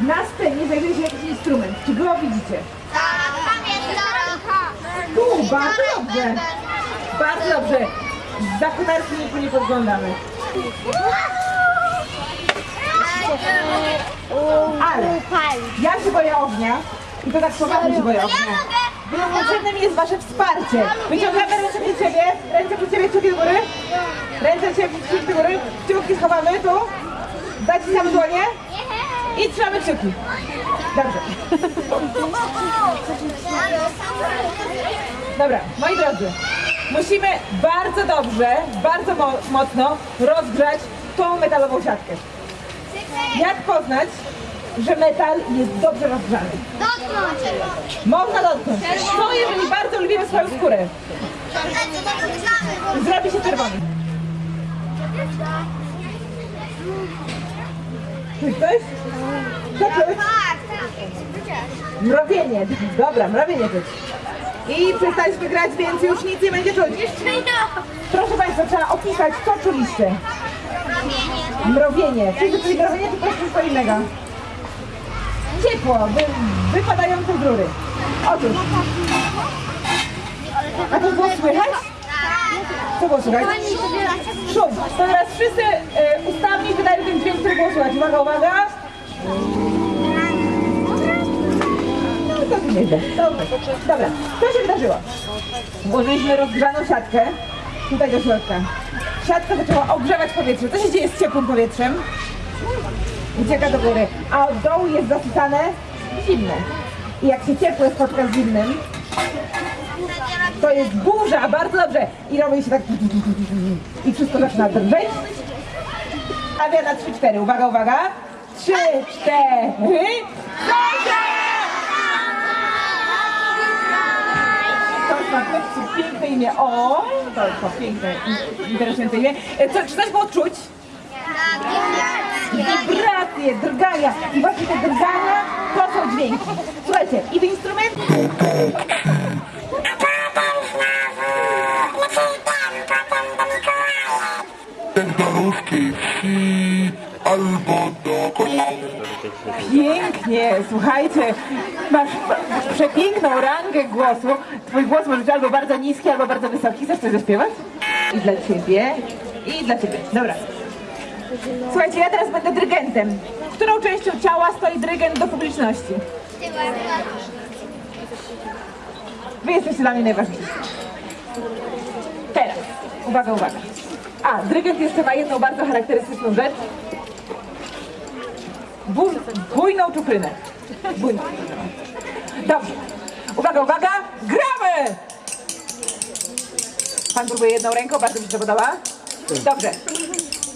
Na scenie znajduje się jakiś instrument. Czy go widzicie? Tu, bardzo dobrze. Bardzo dobrze. Za kotarki nie podglądamy. Ale ja się boję ognia i to tak poważnie się boję ognia. Potrzebne mi jest wasze wsparcie. Wyciągamy ręce przed siebie, ręce przed siebie, kciuki do góry. Ręce ciebie, kciuki do góry. Kciuki schowamy tu. Zaciskamy dłonie i trzymamy kciuki. Dobrze. Dobra, moi drodzy, musimy bardzo dobrze, bardzo mo mocno rozgrzać tą metalową siatkę. Jak poznać, że metal jest dobrze rozgrzany? Można dotknąć. Co jeżeli bardzo lubimy swoją skórę? Zrobi się czerwony. Czy ktoś? Co czuć? Mrowienie. Dobra, mrowienie czuć. I przestaliśmy grać, więc już nic nie będzie czuć. Proszę Państwa, trzeba opisać, co czuliście. Mrowienie. Czy to czyli mrowienie, czy coś coś innego? Ciepło, wy, wypadające z rury. Otóż. A to było słychać? Co było słychać? Szum. To teraz wszyscy e, ustami wydają ten dźwięk, który było słychać. Uwaga, uwaga. To. Dobrze. Dobra, co się wydarzyło? Włożyliśmy rozgrzaną siatkę tutaj do środka. Siatka zaczęła ogrzewać powietrze. Co się dzieje z ciepłym powietrzem? Ucieka do góry, a od dołu jest zasycane zimne. I jak się ciepłe spotka z zimnym, to jest burza, bardzo dobrze. I robi się tak i wszystko zaczyna drżeć. Stawia na 3-4. Uwaga, uwaga. 3, 4. Ktoś ma w piękne imię. O, to to piękne, interesujące imię. Co, czy coś było czuć? Wibracje, drgania. I właśnie te drgania to są dźwięki. Słuchajcie, i w instrument... Albo do. Pięknie, słuchajcie, masz, masz przepiękną rangę głosu. Twój głos może być albo bardzo niski, albo bardzo wysoki. Chcesz coś zaśpiewać? I dla ciebie, i dla ciebie. Dobra. Słuchajcie, ja teraz będę dyrygentem. Którą częścią ciała stoi dyrygent do publiczności? Wy jesteście dla mnie najważniejsi. Teraz, uwaga, uwaga. A, dyrygent jeszcze ma jedną bardzo charakterystyczną rzecz. Bój, bujną czuprynę. Bujną. Dobrze. Uwaga, uwaga, gramy! Pan próbuje jedną ręką, bardzo mi się podoba. Dobrze.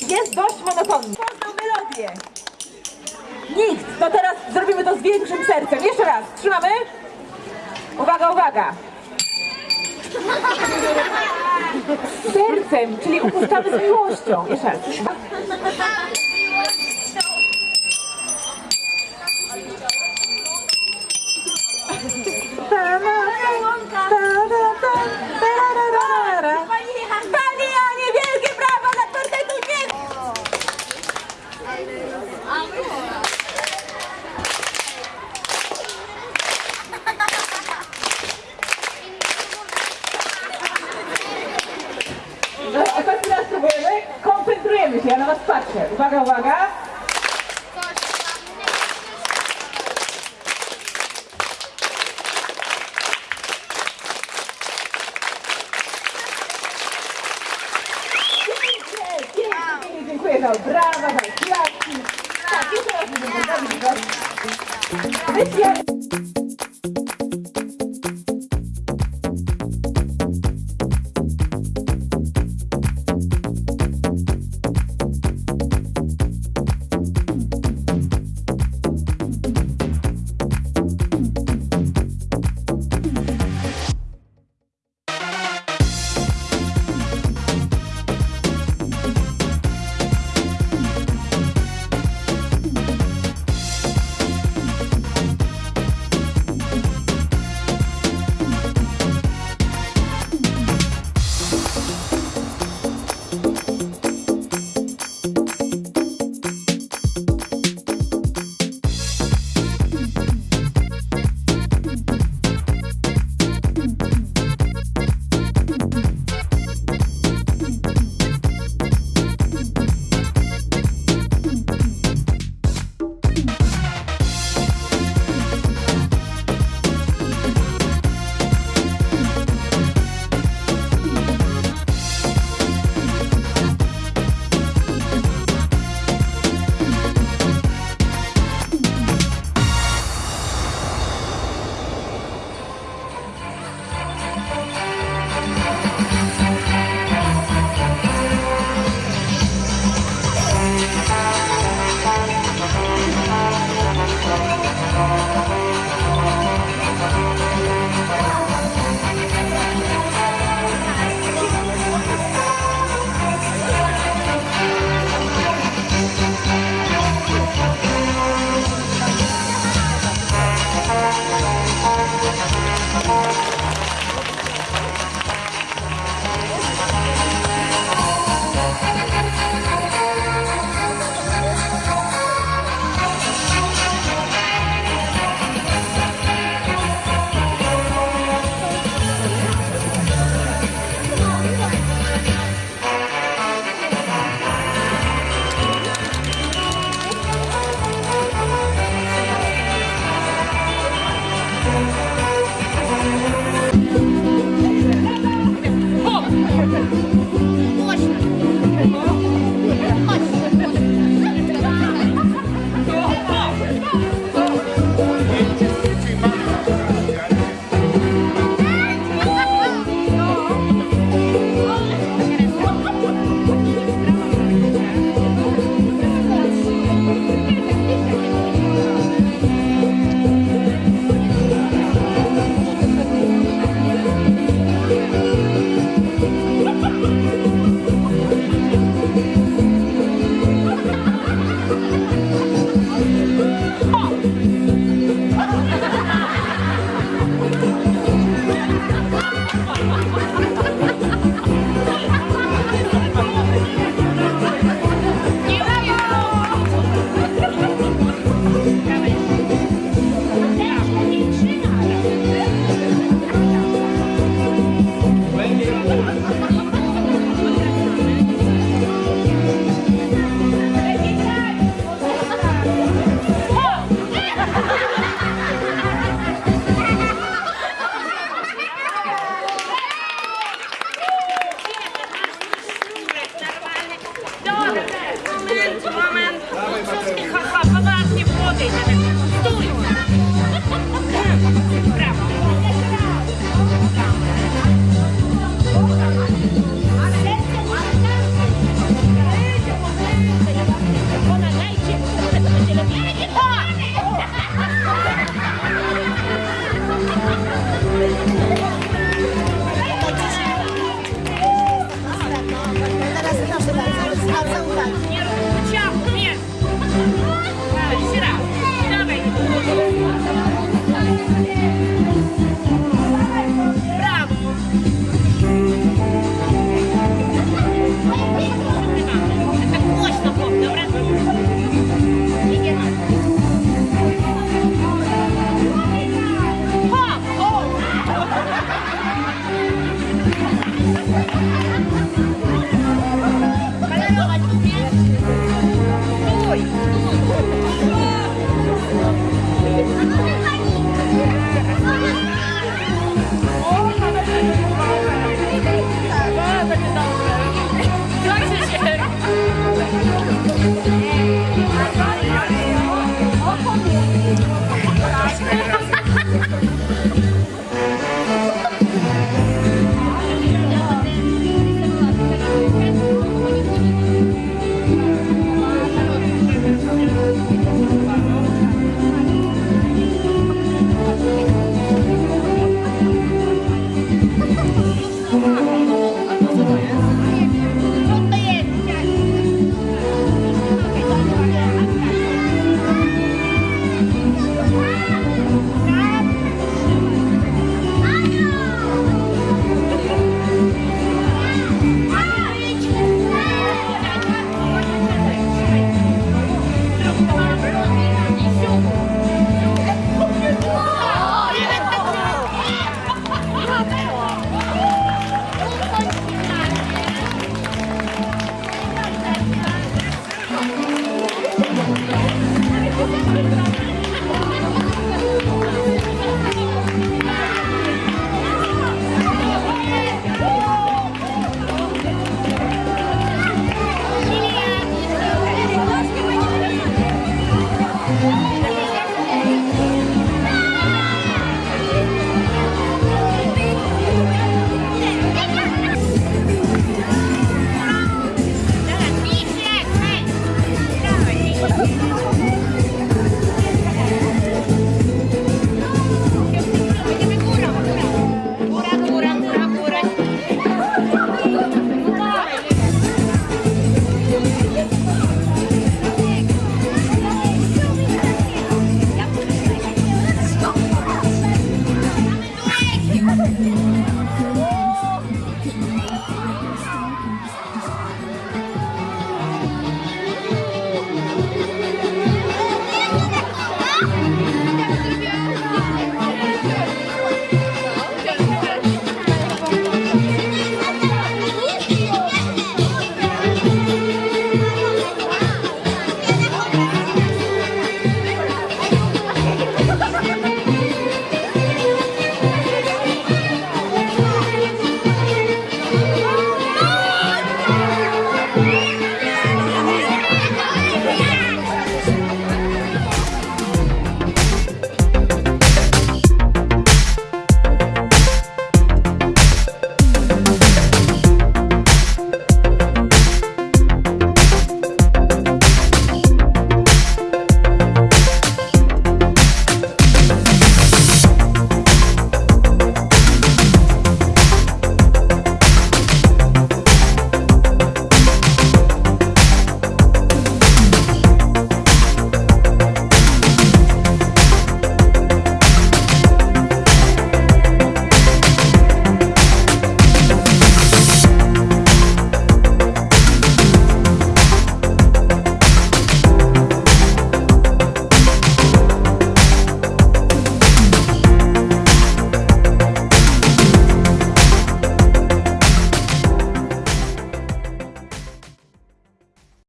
Jest dość monotonny. Poznał melodię. Nikt. To teraz zrobimy to z większym sercem. Jeszcze raz. Trzymamy. Uwaga, uwaga. Sercem, czyli upuszczamy z miłością. Jeszcze raz. Pani Anie, wielkie brawa dla kwartetu nie! No, ostatni raz próbujemy. Koncentrujemy się, ja na was patrzę. Uwaga, uwaga. Pięknie, pięknie, pięknie, dziękuję za brawa, za kwiatki. Tak, jeszcze raz będziemy robić to.